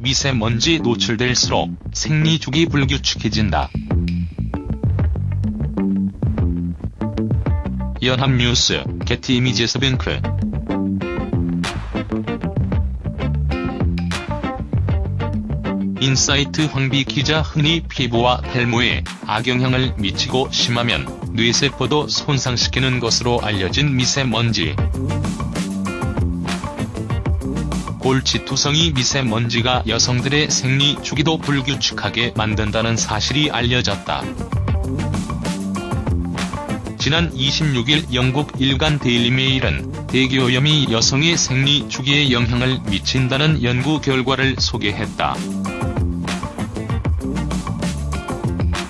미세먼지 노출될수록 생리주기 불규칙해진다. 연합뉴스, 게티 이미지스뱅크 인사이트 황비 기자 흔히 피부와 탈모에 악영향을 미치고 심하면 뇌세포도 손상시키는 것으로 알려진 미세먼지. 골치투성이 미세먼지가 여성들의 생리 주기도 불규칙하게 만든다는 사실이 알려졌다. 지난 26일 영국 일간 데일리메일은 대기오염이 여성의 생리 주기에 영향을 미친다는 연구 결과를 소개했다.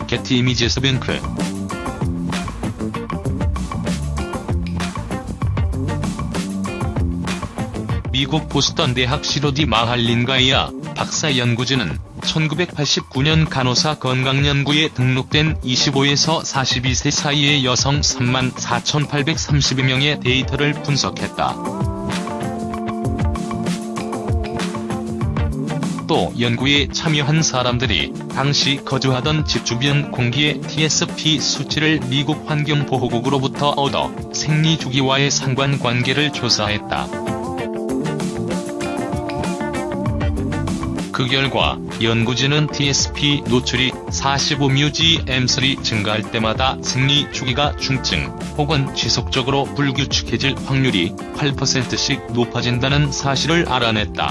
게티 이미지에서 뱅크 미국 보스턴 대학 시로디 마할린 가이아 박사 연구진은 1989년 간호사 건강연구에 등록된 25에서 42세 사이의 여성 3만 4,832명의 데이터를 분석했다. 또 연구에 참여한 사람들이 당시 거주하던 집 주변 공기의 TSP 수치를 미국 환경보호국으로부터 얻어 생리 주기와의 상관관계를 조사했다. 그 결과 연구진은 TSP 노출이 45뮤gm3 증가할 때마다 생리 주기가 중증 혹은 지속적으로 불규칙해질 확률이 8%씩 높아진다는 사실을 알아냈다.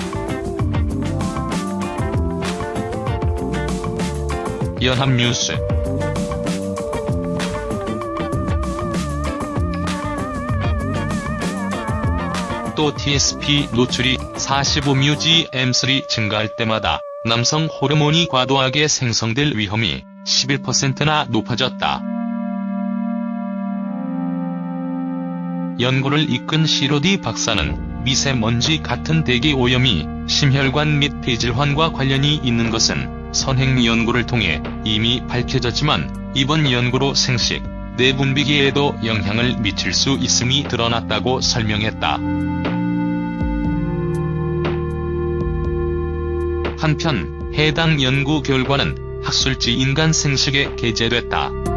연합뉴스 또 TSP 노출이 45뮤gm3 증가할 때마다 남성 호르몬이 과도하게 생성될 위험이 11%나 높아졌다. 연구를 이끈 시로디 박사는 미세먼지 같은 대기 오염이 심혈관 및 폐질환과 관련이 있는 것은 선행 연구를 통해 이미 밝혀졌지만 이번 연구로 생식, 내분비기에도 영향을 미칠 수 있음이 드러났다고 설명했다. 한편 해당 연구 결과는 학술지 인간 생식에 게재됐다.